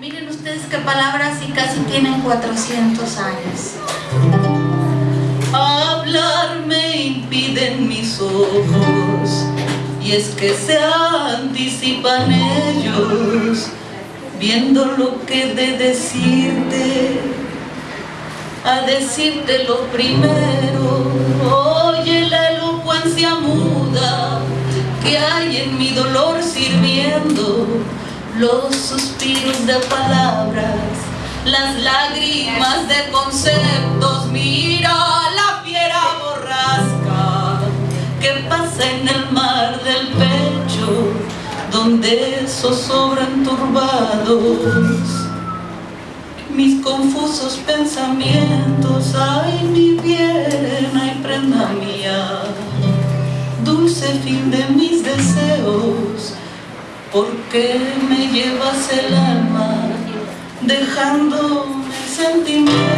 Miren ustedes qué palabras y casi tienen 400 años. Hablar me impiden mis ojos y es que se anticipan ellos viendo lo que de decirte a decirte lo primero oye la elocuencia muda que hay en mi dolor sirviendo los suspiros de palabras, las lágrimas de conceptos, mira la fiera borrasca que pasa en el mar del pecho, donde zozobran turbados. Mis confusos pensamientos, ay mi bien, ay prenda mía, dulce fin de mis deseos, ¿Por qué me llevas el alma dejándome sentimientos?